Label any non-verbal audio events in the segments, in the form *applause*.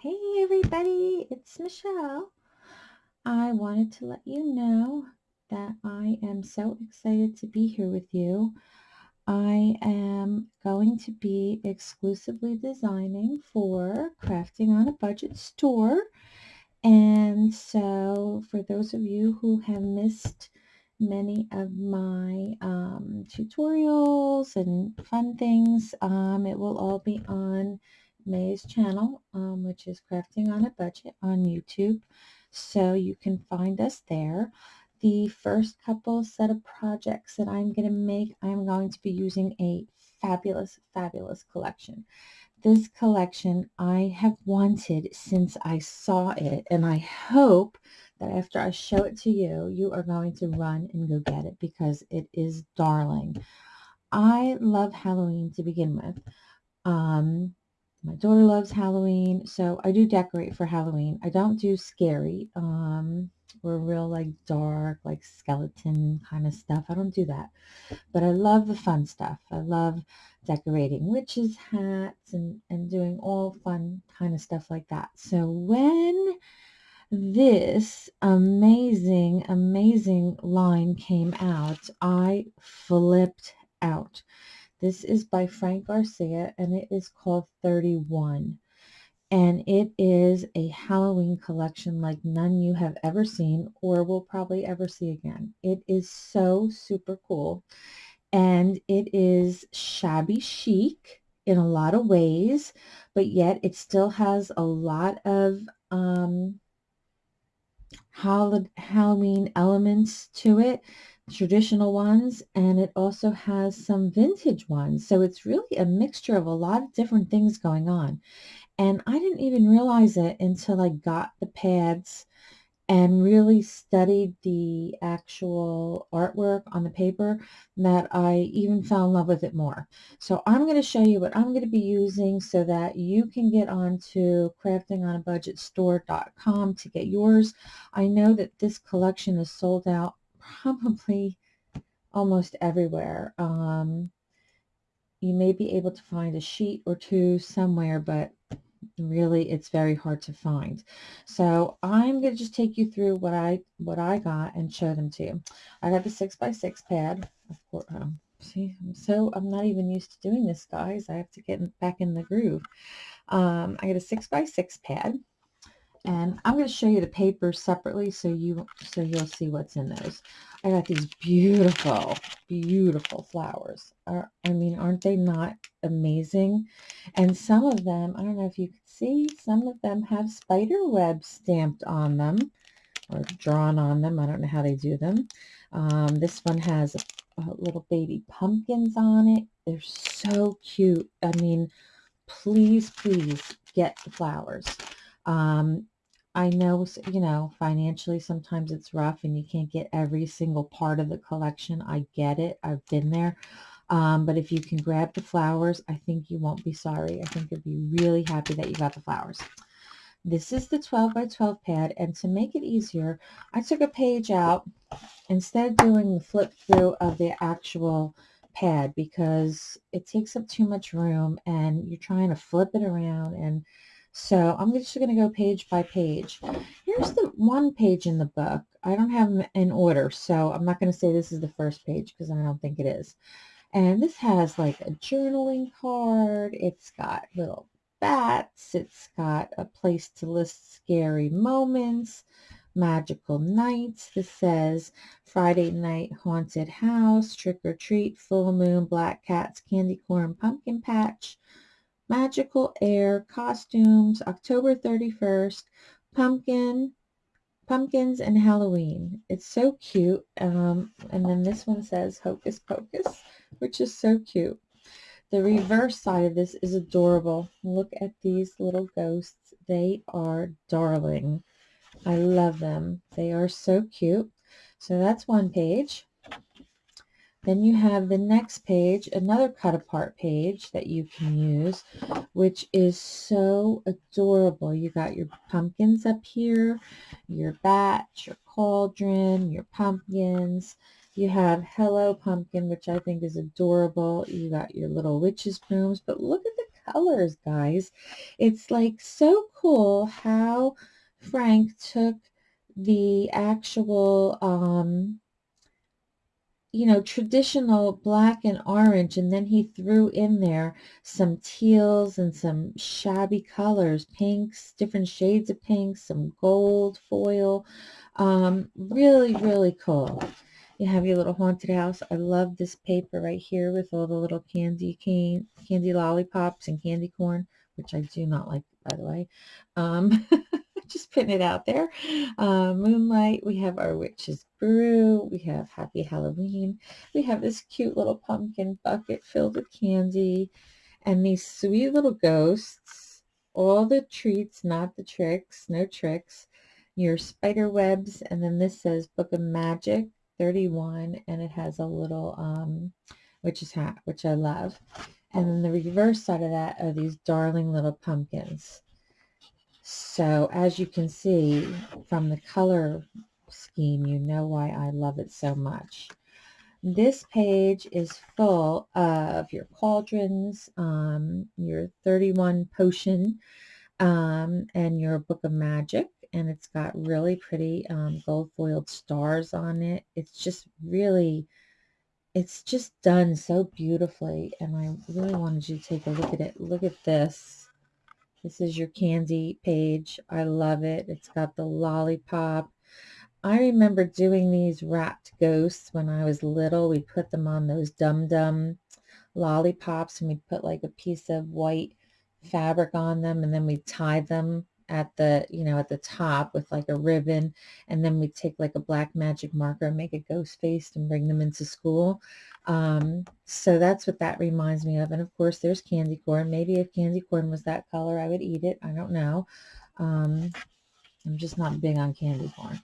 Hey everybody, it's Michelle. I wanted to let you know that I am so excited to be here with you. I am going to be exclusively designing for Crafting on a Budget store. And so for those of you who have missed many of my um, tutorials and fun things, um, it will all be on May's channel, um, which is Crafting on a Budget on YouTube. So you can find us there. The first couple set of projects that I'm going to make, I'm going to be using a fabulous, fabulous collection. This collection I have wanted since I saw it, and I hope that after I show it to you, you are going to run and go get it because it is darling. I love Halloween to begin with. Um, my daughter loves Halloween, so I do decorate for Halloween. I don't do scary um, or real like dark, like skeleton kind of stuff. I don't do that. But I love the fun stuff. I love decorating witches' hats and, and doing all fun kind of stuff like that. So when this amazing, amazing line came out, I flipped out. This is by Frank Garcia and it is called 31. And it is a Halloween collection like none you have ever seen or will probably ever see again. It is so super cool. And it is shabby chic in a lot of ways, but yet it still has a lot of um, Halloween elements to it traditional ones and it also has some vintage ones. So it's really a mixture of a lot of different things going on. And I didn't even realize it until I got the pads and really studied the actual artwork on the paper that I even fell in love with it more. So I'm going to show you what I'm going to be using so that you can get onto craftingonabudgetstore.com to get yours. I know that this collection is sold out probably almost everywhere. Um, you may be able to find a sheet or two somewhere, but really it's very hard to find. So I'm going to just take you through what I what I got and show them to you. I got the six by six pad. Of course, um, see, I'm so I'm not even used to doing this, guys. I have to get back in the groove. Um, I got a six by six pad and I'm going to show you the papers separately so you so you'll see what's in those. I got these beautiful, beautiful flowers. I mean, aren't they not amazing? And some of them, I don't know if you can see, some of them have spider webs stamped on them or drawn on them. I don't know how they do them. Um, this one has a little baby pumpkins on it. They're so cute. I mean, please, please get the flowers. Um, I know, you know, financially sometimes it's rough and you can't get every single part of the collection. I get it. I've been there. Um, but if you can grab the flowers, I think you won't be sorry. I think you'll be really happy that you got the flowers. This is the 12 by 12 pad, and to make it easier, I took a page out instead of doing the flip through of the actual pad because it takes up too much room and you're trying to flip it around and so I'm just going to go page by page. Here's the one page in the book. I don't have them in order, so I'm not going to say this is the first page because I don't think it is. And this has like a journaling card. It's got little bats. It's got a place to list scary moments, magical nights. This says Friday night haunted house, trick or treat, full moon, black cats, candy corn, pumpkin patch, Magical Air Costumes, October 31st, Pumpkin, Pumpkins and Halloween. It's so cute. Um, and then this one says Hocus Pocus, which is so cute. The reverse side of this is adorable. Look at these little ghosts. They are darling. I love them. They are so cute. So that's one page. Then you have the next page, another cut apart page that you can use, which is so adorable. You got your pumpkins up here, your bat, your cauldron, your pumpkins. You have Hello Pumpkin, which I think is adorable. You got your little witch's brooms, but look at the colors, guys. It's like so cool how Frank took the actual um, you know, traditional black and orange, and then he threw in there some teals and some shabby colors, pinks, different shades of pink, some gold foil. Um, really, really cool. You have your little haunted house. I love this paper right here with all the little candy cane, candy lollipops and candy corn, which I do not like, by the way. Um, *laughs* just putting it out there. Uh, Moonlight, we have our Witch's Brew, we have Happy Halloween, we have this cute little pumpkin bucket filled with candy, and these sweet little ghosts, all the treats, not the tricks, no tricks, your spider webs, and then this says Book of Magic 31, and it has a little um, witch's hat, which I love. And then the reverse side of that are these darling little pumpkins. So as you can see from the color scheme, you know why I love it so much. This page is full of your cauldrons, um, your 31 potion, um, and your book of magic. And it's got really pretty um, gold foiled stars on it. It's just really, it's just done so beautifully. And I really wanted you to take a look at it. Look at this. This is your candy page. I love it. It's got the lollipop. I remember doing these wrapped ghosts when I was little. We put them on those dum dum lollipops and we'd put like a piece of white fabric on them and then we tie them at the, you know, at the top with like a ribbon. And then we take like a black magic marker and make a ghost face and bring them into school. Um, so that's what that reminds me of. And of course, there's candy corn. Maybe if candy corn was that color, I would eat it. I don't know. Um, I'm just not big on candy corn.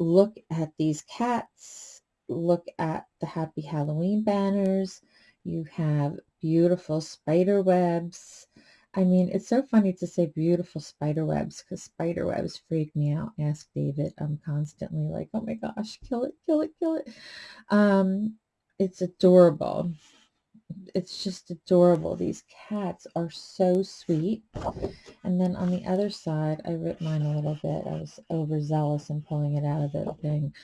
Look at these cats. Look at the Happy Halloween banners. You have beautiful spider webs. I mean, it's so funny to say beautiful spider webs because spider webs freak me out. Ask David. I'm constantly like, oh my gosh, kill it, kill it, kill it. Um, it's adorable. It's just adorable. These cats are so sweet. And then on the other side, I ripped mine a little bit. I was overzealous in pulling it out of the thing.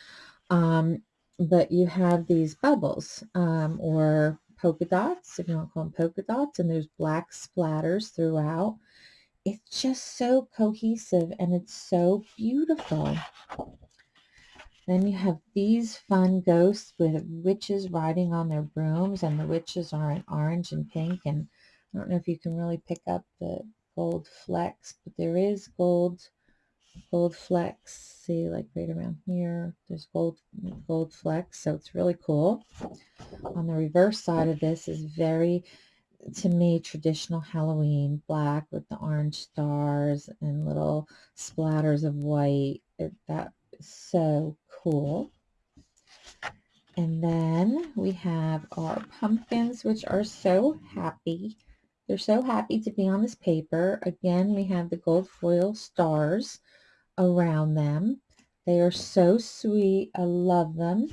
Um, but you have these bubbles um, or polka dots, if you want to call them polka dots, and there's black splatters throughout. It's just so cohesive and it's so beautiful. Then you have these fun ghosts with witches riding on their brooms, and the witches are in orange and pink. And I don't know if you can really pick up the gold flecks, but there is gold gold flecks. See, like right around here, there's gold gold flecks, so it's really cool. On the reverse side of this is very, to me, traditional Halloween, black with the orange stars and little splatters of white. It, so cool. And then we have our pumpkins, which are so happy. They're so happy to be on this paper. Again, we have the gold foil stars around them. They are so sweet. I love them.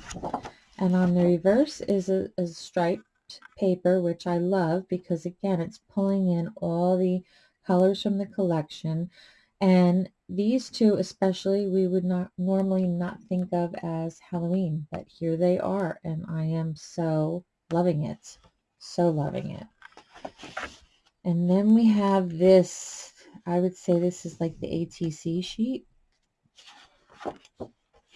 And on the reverse is a, a striped paper, which I love because again, it's pulling in all the colors from the collection. And these two especially, we would not normally not think of as Halloween, but here they are. And I am so loving it. So loving it. And then we have this, I would say this is like the ATC sheet.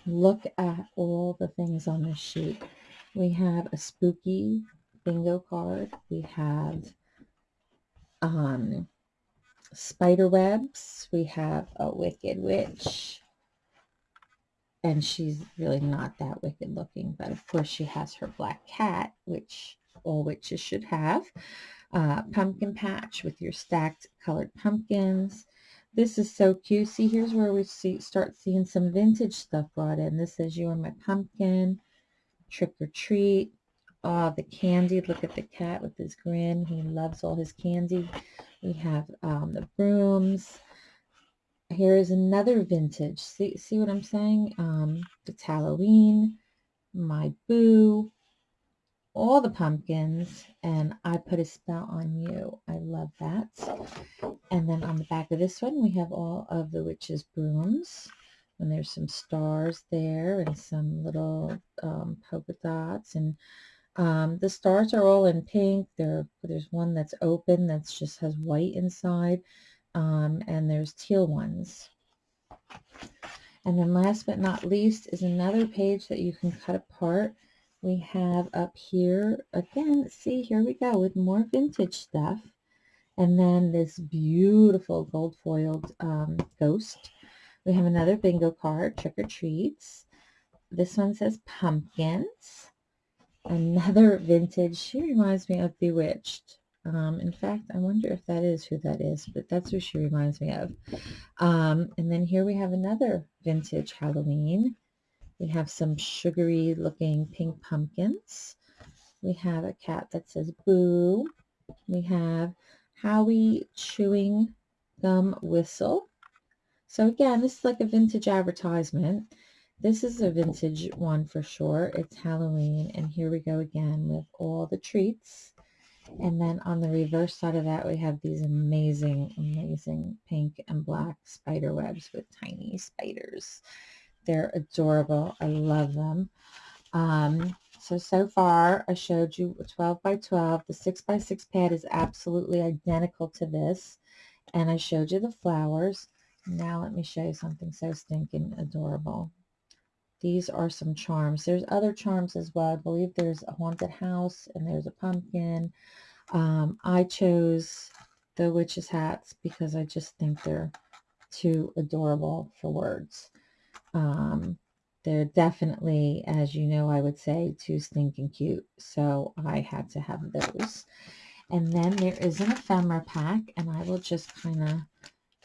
Look at all the things on this sheet. We have a spooky bingo card. We have um, spider webs. We have a wicked witch. And she's really not that wicked looking, but of course she has her black cat, which all witches should have. Uh, pumpkin patch with your stacked colored pumpkins. This is so cute. See, here's where we see start seeing some vintage stuff brought in. This says you are my pumpkin, trick or treat. Oh, the candy. Look at the cat with his grin. He loves all his candy. We have um, the brooms. Here is another vintage. See, see what I'm saying? Um, it's Halloween. My boo. all the pumpkins and I put a spell on you. I love that. And then on the back of this one, we have all of the witch's brooms. And there's some stars there and some little um, polka dots. And um, the stars are all in pink. There, there's one that's open that just has white inside. Um, and there's teal ones. And then last but not least is another page that you can cut apart. We have up here, again, see, here we go with more vintage stuff. And then this beautiful gold foiled um, ghost. We have another bingo card, trick or treats. This one says pumpkins. Another vintage, she reminds me of Bewitched. Um, in fact, I wonder if that is who that is, but that's who she reminds me of. Um, and then here we have another vintage Halloween. We have some sugary looking pink pumpkins. We have a cat that says boo. We have Howie chewing gum whistle. So again, this is like a vintage advertisement. This is a vintage one for sure. It's Halloween. And here we go again with all the treats. And then on the reverse side of that, we have these amazing, amazing pink and black spider webs with tiny spiders. They're adorable. I love them. Um, so, so far I showed you 12 by 12. The 6 by 6 pad is absolutely identical to this. And I showed you the flowers. Now let me show you something so stinking adorable. These are some charms. There's other charms as well. I believe there's a haunted house and there's a pumpkin. Um, I chose the witch's hats because I just think they're too adorable for words. Um, they're definitely, as you know, I would say too stinking cute. So I had to have those. And then there is an ephemera pack and I will just kind of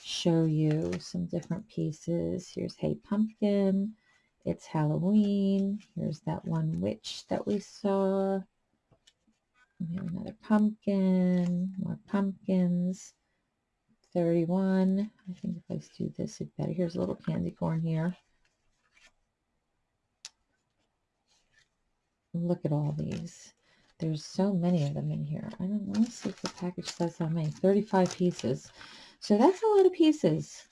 show you some different pieces. Here's Hey Pumpkin. It's Halloween. Here's that one witch that we saw. We have another pumpkin, more pumpkins. 31. I think if I do this, it better. Here's a little candy corn here. Look at all these. There's so many of them in here. I don't want to see if the package says how many. 35 pieces. So that's a lot of pieces.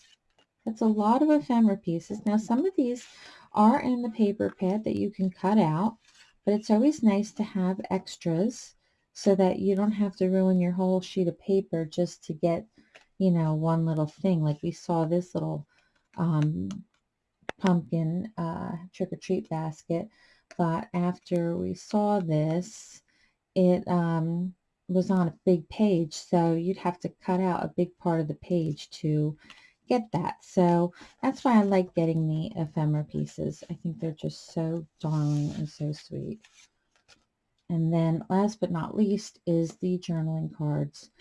That's a lot of ephemera pieces. Now some of these are in the paper pad that you can cut out, but it's always nice to have extras so that you don't have to ruin your whole sheet of paper just to get, you know, one little thing. Like we saw this little um, pumpkin uh, trick-or-treat basket, but after we saw this, it um, was on a big page, so you'd have to cut out a big part of the page to get that. So that's why I like getting the ephemera pieces. I think they're just so darling and so sweet. And then last but not least is the journaling cards.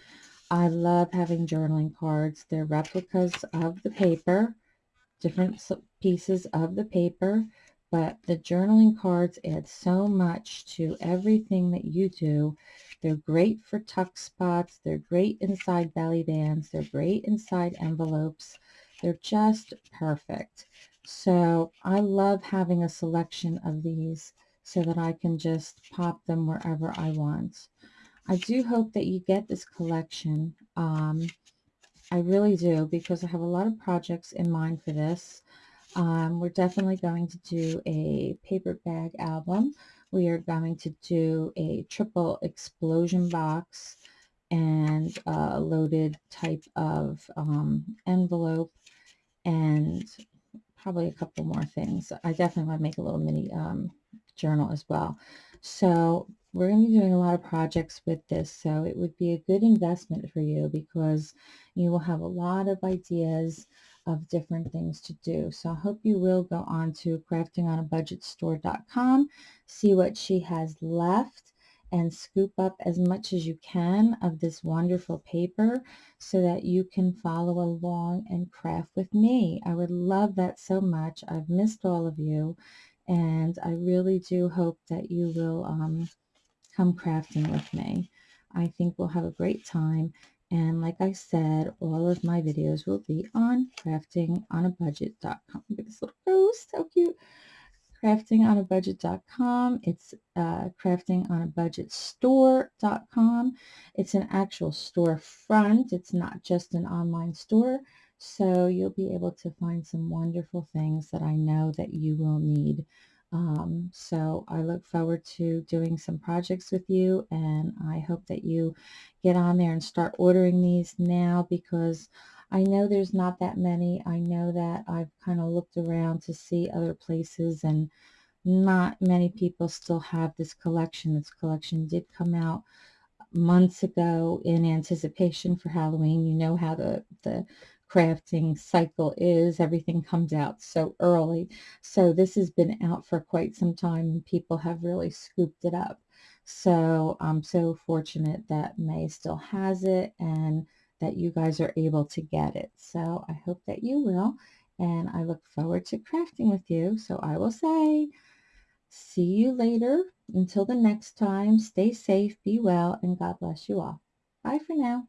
I love having journaling cards. They're replicas of the paper, different pieces of the paper, but the journaling cards add so much to everything that you do. They're great for tuck spots. They're great inside belly bands. They're great inside envelopes. They're just perfect. So I love having a selection of these so that I can just pop them wherever I want. I do hope that you get this collection. Um, I really do because I have a lot of projects in mind for this. Um, we're definitely going to do a paper bag album. We are going to do a triple explosion box and a loaded type of um, envelope and probably a couple more things. I definitely want to make a little mini um, journal as well. So we're going to be doing a lot of projects with this. So it would be a good investment for you because you will have a lot of ideas of different things to do. So I hope you will go on to craftingonabudgetstore.com, see what she has left and scoop up as much as you can of this wonderful paper so that you can follow along and craft with me. I would love that so much. I've missed all of you and I really do hope that you will um, come crafting with me. I think we'll have a great time and like I said, all of my videos will be on craftingonabudget.com. Look at this little ghost, how cute. craftingonabudget.com. It's uh, craftingonabudgetstore.com. It's an actual storefront. It's not just an online store. So you'll be able to find some wonderful things that I know that you will need. Um, so I look forward to doing some projects with you and I hope that you get on there and start ordering these now because I know there's not that many. I know that I've kind of looked around to see other places and not many people still have this collection. This collection did come out months ago in anticipation for Halloween. You know how the, the crafting cycle is. Everything comes out so early. So this has been out for quite some time and people have really scooped it up. So I'm so fortunate that May still has it and that you guys are able to get it. So I hope that you will. And I look forward to crafting with you. So I will say, see you later. Until the next time, stay safe, be well, and God bless you all. Bye for now.